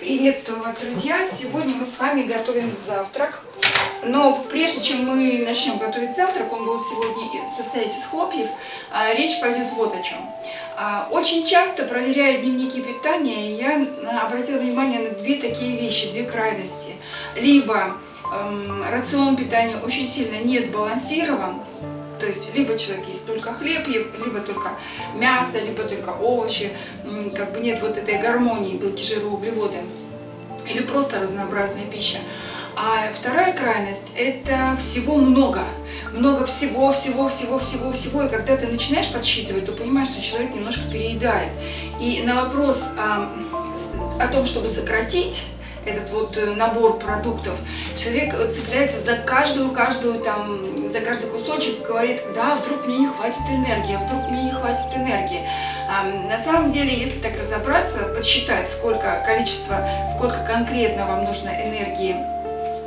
Приветствую вас, друзья! Сегодня мы с вами готовим завтрак. Но прежде чем мы начнем готовить завтрак, он будет сегодня состоять из хлопьев, а, речь пойдет вот о чем. А, очень часто, проверяя дневники питания, я обратила внимание на две такие вещи, две крайности. Либо эм, рацион питания очень сильно не сбалансирован, то есть либо человек есть только хлеб, либо только мясо, либо только овощи, как бы нет вот этой гармонии белки, жиры, углеводы, или просто разнообразная пища. А вторая крайность – это всего много. Много всего, всего, всего, всего, всего. И когда ты начинаешь подсчитывать, то понимаешь, что человек немножко переедает. И на вопрос о, о том, чтобы сократить, этот вот э, набор продуктов, человек цепляется за каждую, каждую там, за каждый кусочек, говорит, да, вдруг мне не хватит энергии, а вдруг мне не хватит энергии. А, на самом деле, если так разобраться, подсчитать, сколько количество, сколько конкретно вам нужно энергии,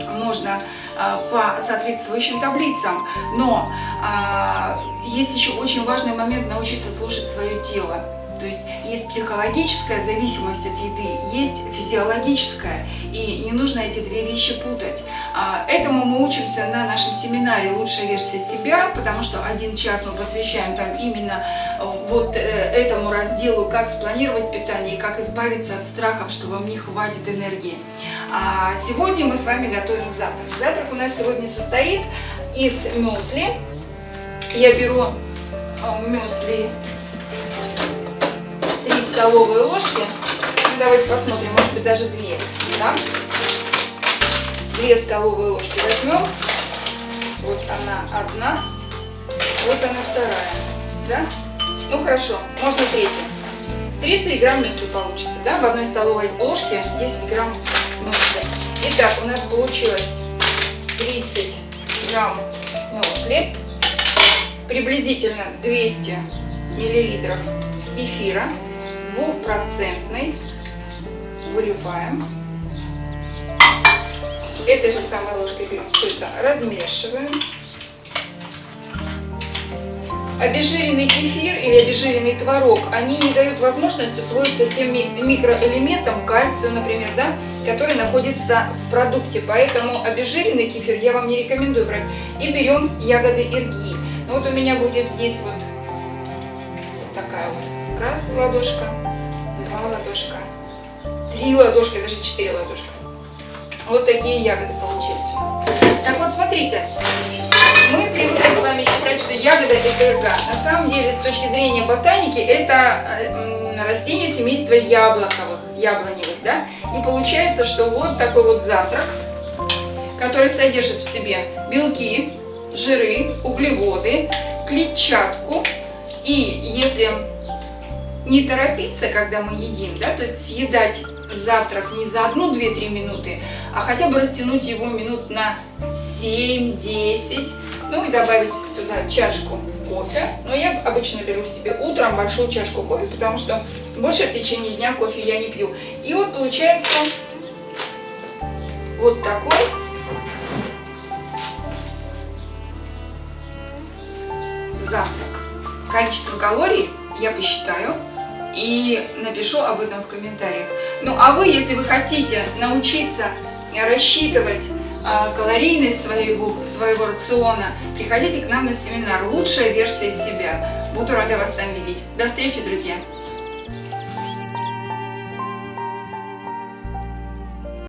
можно а, по соответствующим таблицам, но а, есть еще очень важный момент научиться слушать свое тело. То есть есть психологическая зависимость от еды, есть физиологическая, и не нужно эти две вещи путать. А, этому мы учимся на нашем семинаре «Лучшая версия себя», потому что один час мы посвящаем там именно э, вот э, этому разделу, как спланировать питание и как избавиться от страхов, что вам не хватит энергии. А сегодня мы с вами готовим завтрак. Завтрак у нас сегодня состоит из мюсли. Я беру э, мюсли столовые ложки. Ну, давайте посмотрим, может быть даже две. Да? Две столовые ложки возьмем. Вот она одна, вот она вторая. Да? Ну хорошо, можно третью. 30 грамм мюсли получится, да? В одной столовой ложке 10 грамм мюсли. Итак, у нас получилось 30 грамм мюсли, приблизительно 200 миллилитров кефира, двухпроцентный. Выливаем. Этой же самой ложкой берем все размешиваем. Обезжиренный кефир или обезжиренный творог, они не дают возможность усвоиться тем микроэлементам, кальцию, например, да, который находится в продукте. Поэтому обезжиренный кефир я вам не рекомендую брать. И берем ягоды ирги. Ну, вот у меня будет здесь вот, вот такая вот раз ладошка, два ладошка, три ладошки, даже четыре ладошка. Вот такие ягоды получились у нас. Так вот, смотрите, мы привыкли с вами считать, что ягода это ирга. На самом деле, с точки зрения ботаники, это э, растение семейства яблоковых, яблоневых, да? И получается, что вот такой вот завтрак, который содержит в себе белки, жиры, углеводы, клетчатку. И если не торопиться, когда мы едим, да, то есть съедать завтрак не за одну, две, три минуты, а хотя бы растянуть его минут на 7-10, ну и добавить сюда чашку кофе. Но я обычно беру себе утром большую чашку кофе, потому что больше в течение дня кофе я не пью. И вот получается вот такой завтрак. Количество калорий я посчитаю и напишу об этом в комментариях. Ну а вы, если вы хотите научиться рассчитывать э, калорийность своего, своего рациона, приходите к нам на семинар «Лучшая версия себя». Буду рада вас там видеть. До встречи, друзья!